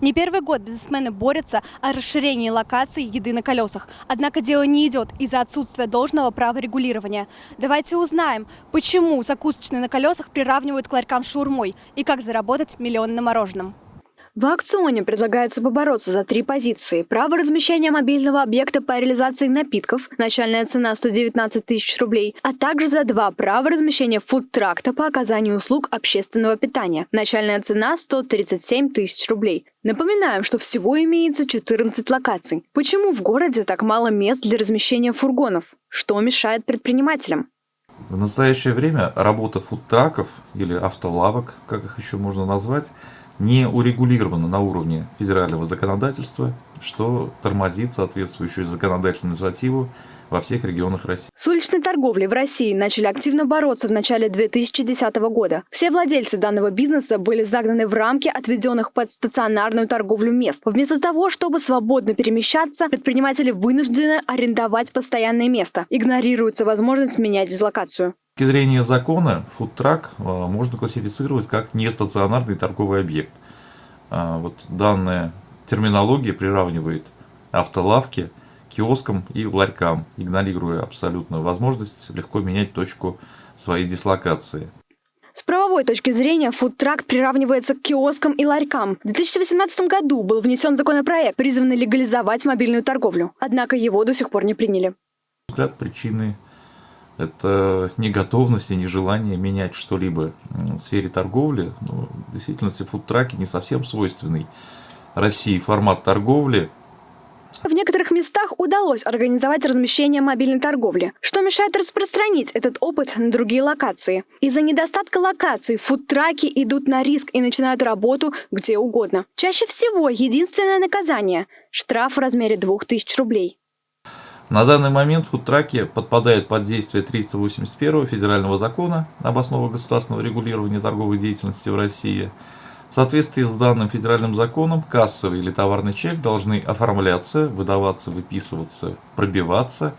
Не первый год бизнесмены борются о расширении локаций еды на колесах. Однако дело не идет из-за отсутствия должного права регулирования. Давайте узнаем, почему закусочные на колесах приравнивают к ларькам шаурмой и как заработать миллион на мороженом. В аукционе предлагается побороться за три позиции. Право размещения мобильного объекта по реализации напитков, начальная цена 119 тысяч рублей, а также за два права размещения фудтракта по оказанию услуг общественного питания, начальная цена 137 тысяч рублей. Напоминаем, что всего имеется 14 локаций. Почему в городе так мало мест для размещения фургонов? Что мешает предпринимателям? В настоящее время работа фудтраков или автолавок, как их еще можно назвать, не урегулировано на уровне федерального законодательства, что тормозит соответствующую законодательную инициативу во всех регионах России. С уличной торговлей в России начали активно бороться в начале 2010 года. Все владельцы данного бизнеса были загнаны в рамки отведенных под стационарную торговлю мест. Вместо того, чтобы свободно перемещаться, предприниматели вынуждены арендовать постоянное место. Игнорируется возможность менять дислокацию точки зрения закона, фудтрак э, можно классифицировать как нестационарный торговый объект. А, вот данная терминология приравнивает автолавки киоскам и ларькам, игнорируя абсолютно возможность легко менять точку своей дислокации. С правовой точки зрения фудтрак приравнивается к киоскам и ларькам. В 2018 году был внесен законопроект, призванный легализовать мобильную торговлю. Однако его до сих пор не приняли. Взгляд причины это не готовность и не желание менять что-либо в сфере торговли. Ну, в действительности фудтраки не совсем свойственный России формат торговли. В некоторых местах удалось организовать размещение мобильной торговли, что мешает распространить этот опыт на другие локации. Из-за недостатка локаций фудтраки идут на риск и начинают работу где угодно. Чаще всего единственное наказание – штраф в размере 2000 рублей. На данный момент фудтраки подпадают под действие 381 федерального закона об основах государственного регулирования торговой деятельности в России. В соответствии с данным федеральным законом кассовый или товарный чек должны оформляться, выдаваться, выписываться, пробиваться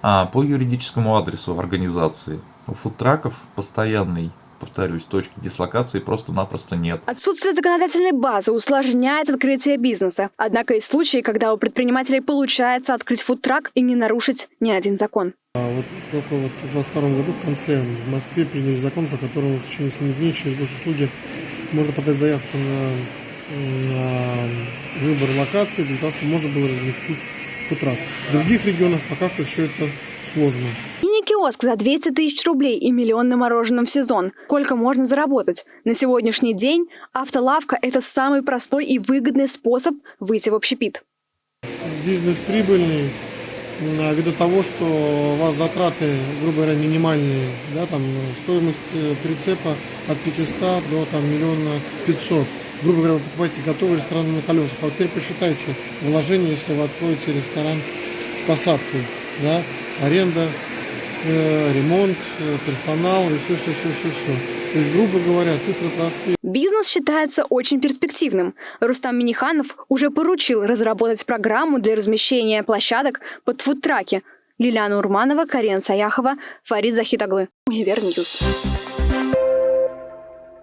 а, по юридическому адресу организации. У фудтраков постоянный повторюсь, точки дислокации просто-напросто нет. Отсутствие законодательной базы усложняет открытие бизнеса. Однако есть случаи, когда у предпринимателей получается открыть фудтрак и не нарушить ни один закон. А вот только вот в 2022 году в конце в Москве приняли закон, по которому в течение 7 дней через госуслуги можно подать заявку на, на выбор локации для того, чтобы можно было разместить фудтрак. В других регионах пока что все это сложно. Мини-киоск за 200 тысяч рублей и миллион на мороженом в сезон. Сколько можно заработать? На сегодняшний день автолавка – это самый простой и выгодный способ выйти в общепит. Бизнес прибыльный, ввиду того, что у вас затраты, грубо говоря, минимальные, да, там стоимость э, прицепа от 500 до там, миллиона 500. Грубо говоря, вы покупаете готовый ресторан на колесах. А вот теперь посчитайте вложение, если вы откроете ресторан с посадкой, да, аренда, э, ремонт, э, персонал и все, все, все, все, все. То есть, грубо говоря, цифры простые. Бизнес считается очень перспективным. Рустам Миниханов уже поручил разработать программу для размещения площадок под фудтраки. Лилиана Урманова, Карина Саяхова, Фарид Захитаглы. Универ News.